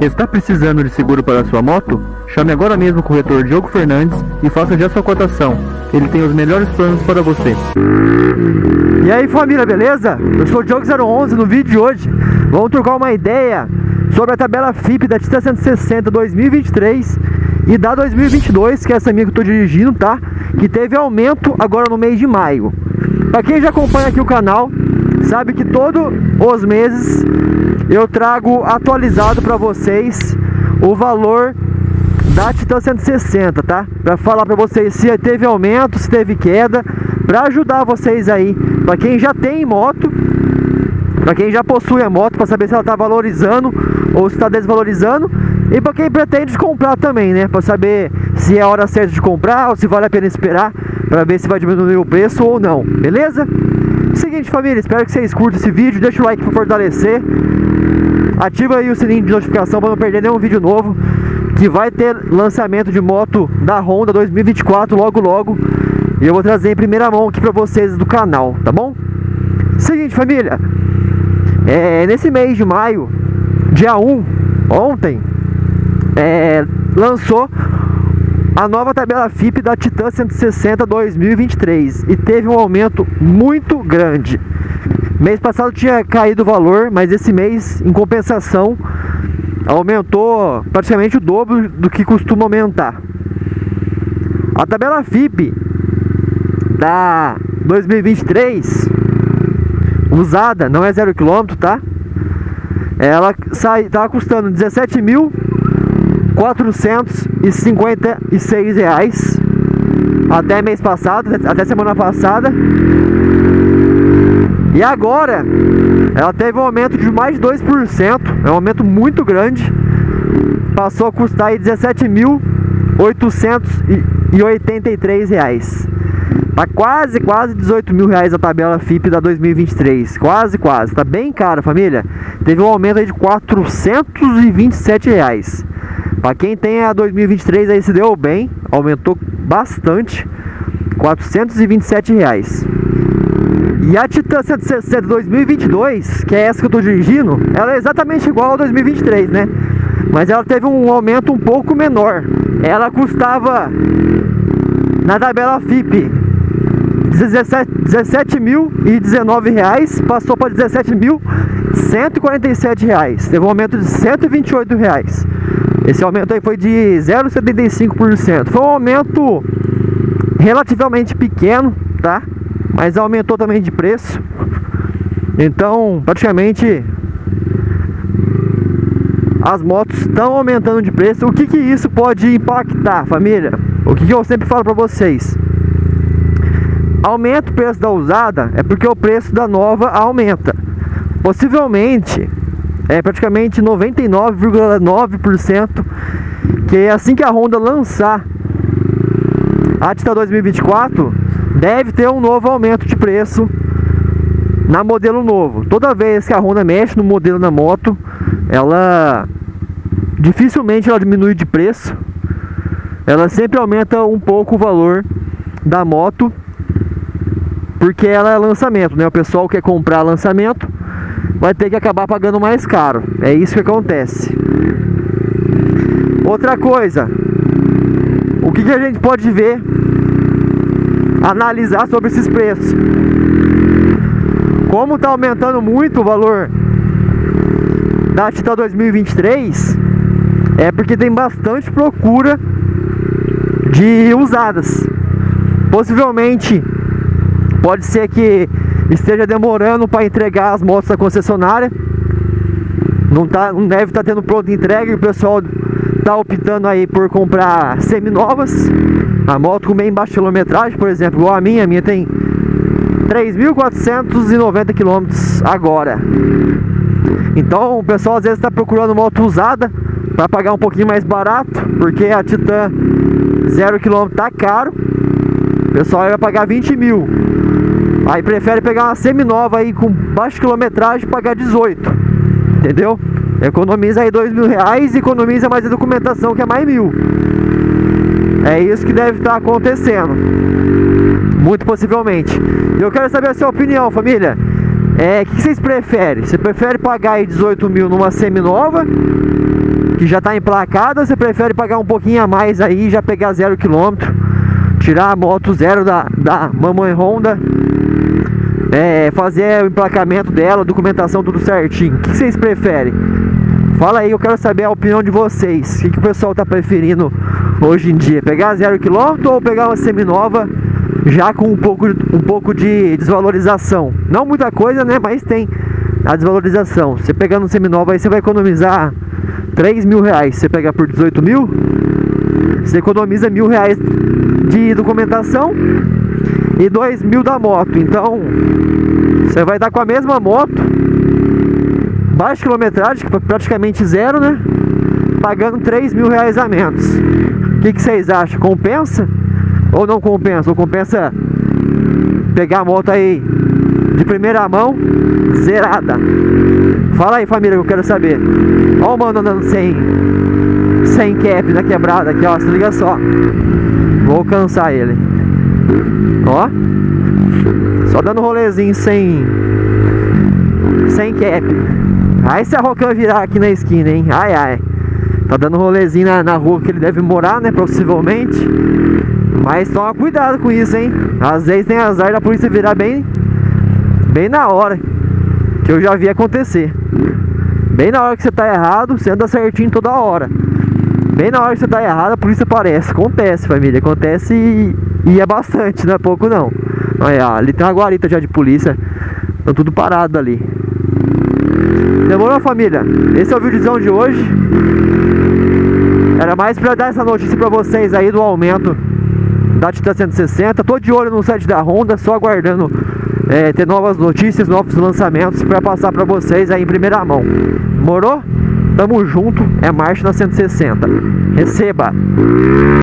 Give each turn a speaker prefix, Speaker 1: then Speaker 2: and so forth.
Speaker 1: Está precisando de seguro para sua moto? Chame agora mesmo o corretor Diogo Fernandes e faça já sua cotação. Ele tem os melhores planos para você.
Speaker 2: E aí família, beleza? Eu sou o Diogo011 no vídeo de hoje. Vamos trocar uma ideia sobre a tabela FIP da Tita 160 2023 e da 2022, que é essa minha que eu estou dirigindo, tá? Que teve aumento agora no mês de maio. Para quem já acompanha aqui o canal, sabe que todos os meses eu trago atualizado para vocês o valor da Titan 160, tá? Para falar para vocês se teve aumento, se teve queda, para ajudar vocês aí, para quem já tem moto, para quem já possui a moto, para saber se ela está valorizando ou se está desvalorizando, e para quem pretende comprar também, né? Para saber se é a hora certa de comprar ou se vale a pena esperar para ver se vai diminuir o preço ou não, beleza? Seguinte família, espero que vocês curtam esse vídeo, deixa o like para fortalecer, ativa aí o sininho de notificação para não perder nenhum vídeo novo, que vai ter lançamento de moto da Honda 2024 logo logo, e eu vou trazer em primeira mão aqui para vocês do canal, tá bom? Seguinte família, é, nesse mês de maio, dia 1, ontem, é, lançou a nova tabela FIP da Titan 160 2023 e teve um aumento muito grande. Mês passado tinha caído o valor, mas esse mês, em compensação, aumentou praticamente o dobro do que costuma aumentar. A tabela FIP da 2023 usada, não é zero quilômetro, tá? Ela sai, tá custando 17 mil 456 reais até mês passado, até semana passada. E agora ela teve um aumento de mais de 2%, é um aumento muito grande. Passou a custar aí 17.883 reais. Tá quase, quase 18 mil reais a tabela FIP da 2023. Quase, quase. Tá bem caro, família. Teve um aumento aí de 427 reais. Para quem tem a 2023 aí se deu bem, aumentou bastante, 427 reais. E a Titan 160 2022, que é essa que eu estou dirigindo, ela é exatamente igual a 2023, né? Mas ela teve um aumento um pouco menor. Ela custava na tabela FIP 17.019 reais, passou para 17.147 reais. Teve um aumento de 128 reais. Esse aumento aí foi de 0,75%. Foi um aumento relativamente pequeno, tá? Mas aumentou também de preço. Então, praticamente as motos estão aumentando de preço. O que que isso pode impactar, família? O que, que eu sempre falo para vocês? Aumenta o preço da usada é porque o preço da nova aumenta. Possivelmente é praticamente 99,9% que é assim que a Honda lançar a Tita 2024 deve ter um novo aumento de preço na modelo novo. Toda vez que a Honda mexe no modelo da moto, ela dificilmente ela diminui de preço. Ela sempre aumenta um pouco o valor da moto porque ela é lançamento, né? O pessoal quer comprar lançamento vai ter que acabar pagando mais caro. É isso que acontece. Outra coisa, o que, que a gente pode ver, analisar sobre esses preços? Como está aumentando muito o valor da Titan 2023, é porque tem bastante procura de usadas. Possivelmente, pode ser que esteja demorando para entregar as motos da concessionária. Não, tá, não deve estar tá tendo pronta entrega e o pessoal está optando aí por comprar seminovas. A moto com bem baixa quilometragem, por exemplo, igual a minha, a minha tem 3.490 km agora. Então o pessoal às vezes está procurando moto usada para pagar um pouquinho mais barato, porque a Titan 0 km tá caro. O pessoal vai pagar 20 mil. Aí prefere pegar uma semi-nova aí com baixa quilometragem e pagar 18. Entendeu? Economiza aí dois mil reais e economiza mais a documentação que é mais mil. É isso que deve estar acontecendo. Muito possivelmente. Eu quero saber a sua opinião, família. É, o que vocês preferem? Você prefere pagar aí 18 mil numa semi-nova? que já está emplacada, você prefere pagar um pouquinho a mais aí e já pegar zero quilômetro, tirar a moto zero da, da Mamãe Honda, é, fazer o emplacamento dela, documentação tudo certinho. O que vocês preferem? Fala aí, eu quero saber a opinião de vocês. O que, que o pessoal está preferindo hoje em dia? Pegar zero quilômetro ou pegar uma seminova já com um pouco, um pouco de desvalorização? Não muita coisa, né? Mas tem a desvalorização. Você pegando um seminova aí, você vai economizar 3 mil reais. Você pega por 18 mil, você economiza mil reais de documentação e 2 mil da moto. Então, você vai estar com a mesma moto, baixa quilometragem, praticamente zero, né? Pagando 3 mil reais a menos. O que, que vocês acham? Compensa? Ou não compensa? Ou compensa pegar a moto aí de primeira mão, zerada? Fala aí, família, que eu quero saber. Ó o mano andando sem, sem cap na quebrada aqui, ó. Se liga só. Vou alcançar ele. Ó. Só dando rolezinho sem. Sem cap. Aí se a Rocan virar aqui na esquina, hein? Ai, ai. Tá dando rolezinho na, na rua que ele deve morar, né? Possivelmente. Mas toma cuidado com isso, hein? Às vezes tem azar da polícia virar bem. Bem na hora. Que eu já vi acontecer. Bem na hora que você tá errado, você anda certinho toda hora. Bem na hora que você tá errado, a polícia aparece. Acontece, família. Acontece e, e é bastante, não é pouco não. Olha, ali tem uma guarita já de polícia. Estão tudo parado ali. Demorou, família? Esse é o vídeozão de hoje. Era mais pra dar essa notícia pra vocês aí do aumento da Titan 160. Tô de olho no site da Honda, só aguardando é, ter novas notícias, novos lançamentos pra passar pra vocês aí em primeira mão. Morou? Tamo junto, é marcha na 160. Receba!